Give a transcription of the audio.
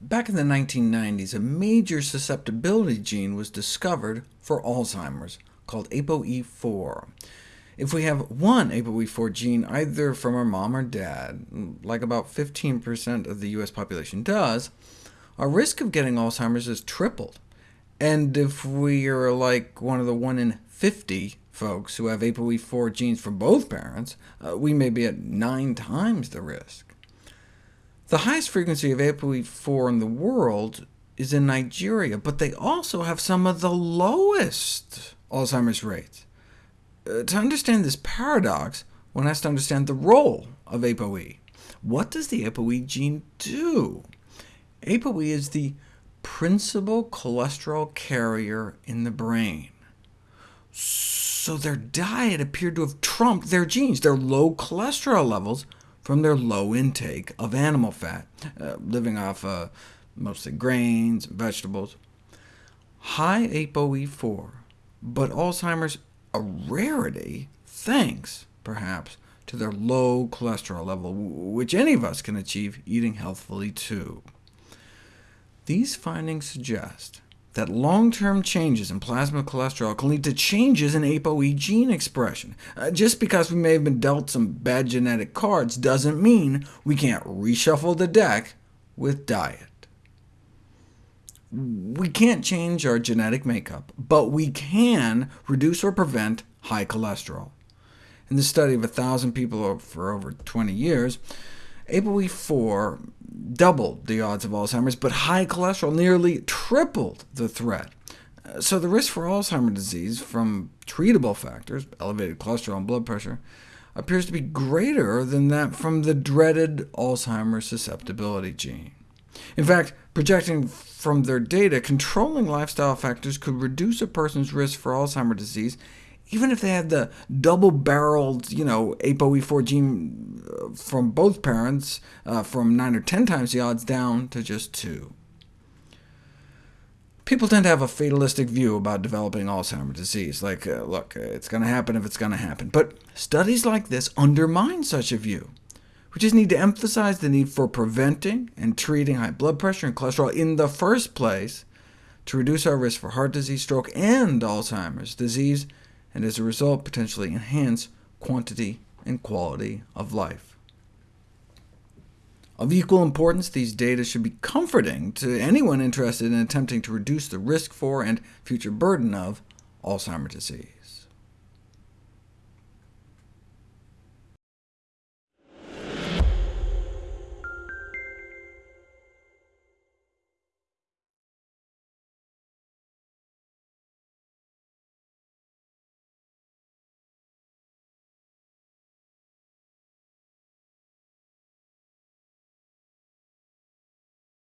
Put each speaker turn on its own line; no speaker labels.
Back in the 1990s, a major susceptibility gene was discovered for Alzheimer's, called ApoE4. If we have one ApoE4 gene, either from our mom or dad, like about 15% of the US population does, our risk of getting Alzheimer's is tripled. And if we are like one of the 1 in 50 folks who have ApoE4 genes from both parents, uh, we may be at nine times the risk. The highest frequency of ApoE4 in the world is in Nigeria, but they also have some of the lowest Alzheimer's rates. Uh, to understand this paradox, one has to understand the role of ApoE. What does the ApoE gene do? ApoE is the principal cholesterol carrier in the brain. So their diet appeared to have trumped their genes, their low cholesterol levels, from their low intake of animal fat, uh, living off uh, mostly grains and vegetables. High ApoE4, but Alzheimer's a rarity, thanks, perhaps, to their low cholesterol level, which any of us can achieve eating healthfully too. These findings suggest that long-term changes in plasma cholesterol can lead to changes in ApoE gene expression. Uh, just because we may have been dealt some bad genetic cards doesn't mean we can't reshuffle the deck with diet. We can't change our genetic makeup, but we can reduce or prevent high cholesterol. In the study of 1,000 people for over 20 years, ApoE4 doubled the odds of Alzheimer's, but high cholesterol nearly tripled the threat. Uh, so the risk for Alzheimer's disease from treatable factors, elevated cholesterol and blood pressure, appears to be greater than that from the dreaded Alzheimer's susceptibility gene. In fact, projecting from their data, controlling lifestyle factors could reduce a person's risk for Alzheimer's disease even if they had the double-barreled you know, ApoE4 gene uh, from both parents, uh, from 9 or 10 times the odds down to just 2. People tend to have a fatalistic view about developing Alzheimer's disease, like, uh, look, it's going to happen if it's going to happen. But studies like this undermine such a view. We just need to emphasize the need for preventing and treating high blood pressure and cholesterol in the first place to reduce our risk for heart disease, stroke, and Alzheimer's disease, and as a result potentially enhance quantity and quality of life. Of equal importance, these data should be comforting to anyone interested in attempting to reduce the risk for and future burden of Alzheimer's disease.